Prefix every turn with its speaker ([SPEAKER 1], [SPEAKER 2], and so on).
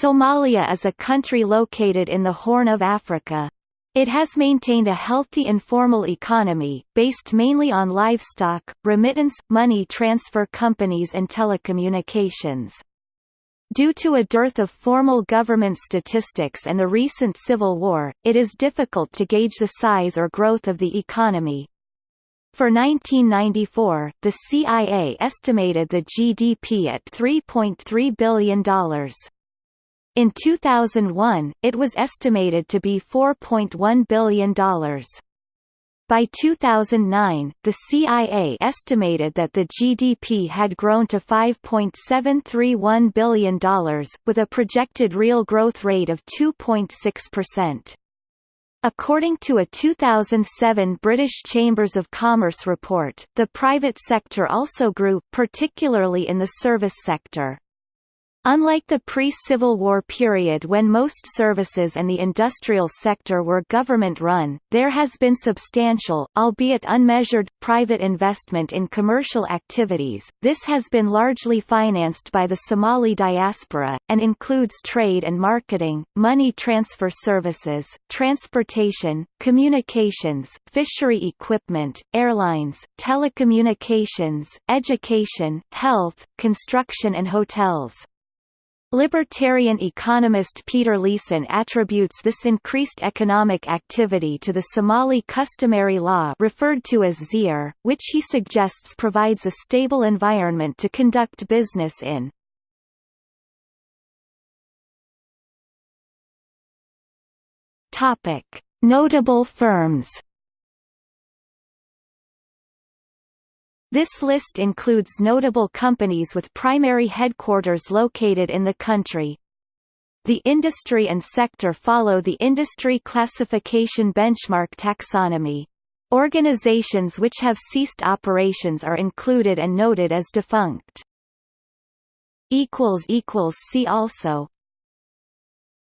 [SPEAKER 1] Somalia is a country located in the Horn of Africa. It has maintained a healthy informal economy, based mainly on livestock, remittance, money transfer companies and telecommunications. Due to a dearth of formal government statistics and the recent civil war, it is difficult to gauge the size or growth of the economy. For 1994, the CIA estimated the GDP at $3.3 billion. In 2001, it was estimated to be $4.1 billion. By 2009, the CIA estimated that the GDP had grown to $5.731 billion, with a projected real growth rate of 2.6%. According to a 2007 British Chambers of Commerce report, the private sector also grew, particularly in the service sector. Unlike the pre-Civil War period when most services and the industrial sector were government-run, there has been substantial, albeit unmeasured, private investment in commercial activities. This has been largely financed by the Somali diaspora, and includes trade and marketing, money transfer services, transportation, communications, fishery equipment, airlines, telecommunications, education, health, construction and hotels. Libertarian economist Peter Leeson attributes this increased economic activity to the Somali customary law referred to as Xeer, which he suggests provides a stable environment to conduct business in. Notable firms This list includes notable companies with primary headquarters located in the country. The industry and sector follow the industry classification benchmark taxonomy. Organizations which have ceased operations are included and noted as defunct. See also